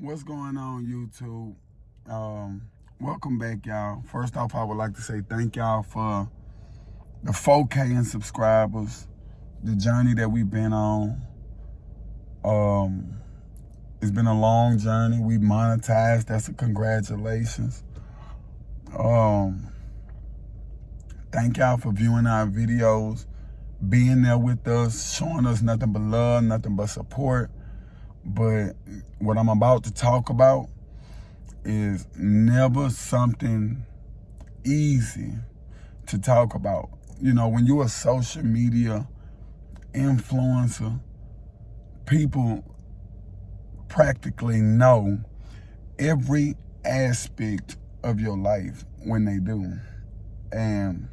what's going on YouTube? Um, welcome back, y'all. First off, I would like to say thank y'all for the 4K in subscribers, the journey that we've been on. Um, it's been a long journey. We monetized. That's a congratulations. Um, thank y'all for viewing our videos, being there with us, showing us nothing but love, nothing but support. But what I'm about to talk about is never something easy to talk about. You know, when you're a social media influencer, people practically know every aspect of your life when they do. And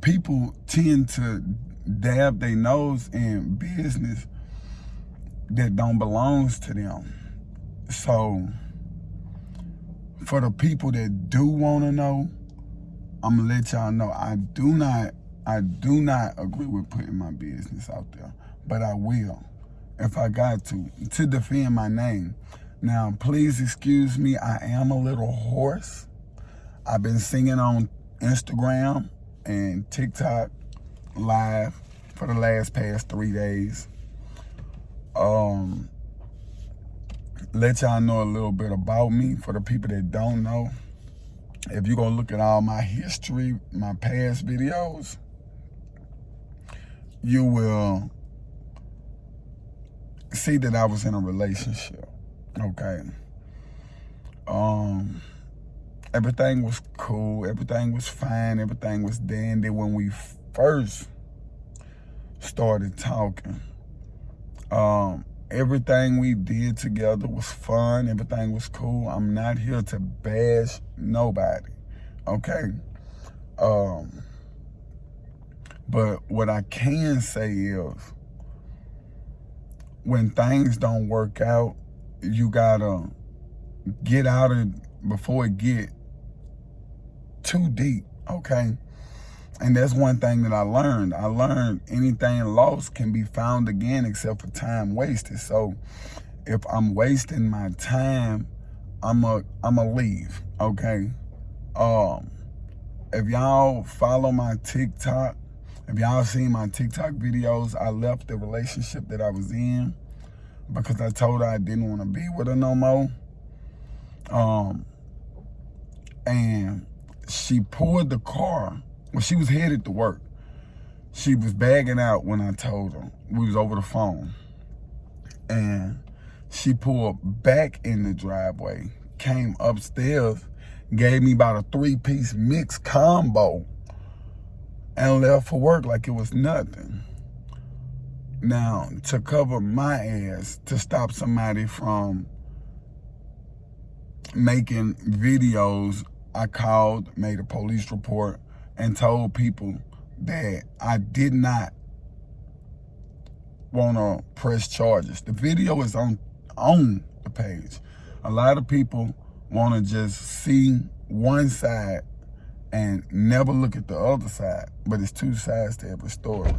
people tend to dab their nose in business that don't belongs to them. So for the people that do want to know, I'm gonna let y'all know I do not I do not agree with putting my business out there, but I will if I got to to defend my name. Now, please excuse me, I am a little hoarse. I've been singing on Instagram and TikTok live for the last past three days um, let y'all know a little bit about me for the people that don't know. If you're going to look at all my history, my past videos, you will see that I was in a relationship. Okay. Um, everything was cool. Everything was fine. Everything was dandy when we first started talking. Um, everything we did together was fun. Everything was cool. I'm not here to bash nobody. Okay. Um, but what I can say is when things don't work out, you gotta get out of before it get too deep. Okay. And that's one thing that I learned. I learned anything lost can be found again except for time wasted. So if I'm wasting my time, I'm a I'm a leave, okay? Um if y'all follow my TikTok, if y'all seen my TikTok videos, I left the relationship that I was in because I told her I didn't want to be with her no more. Um and she pulled the car when she was headed to work, she was bagging out when I told her. We was over the phone. And she pulled back in the driveway, came upstairs, gave me about a three-piece mix combo, and left for work like it was nothing. Now, to cover my ass, to stop somebody from making videos, I called, made a police report, and told people that I did not want to press charges. The video is on, on the page. A lot of people want to just see one side and never look at the other side. But it's two sides to every story.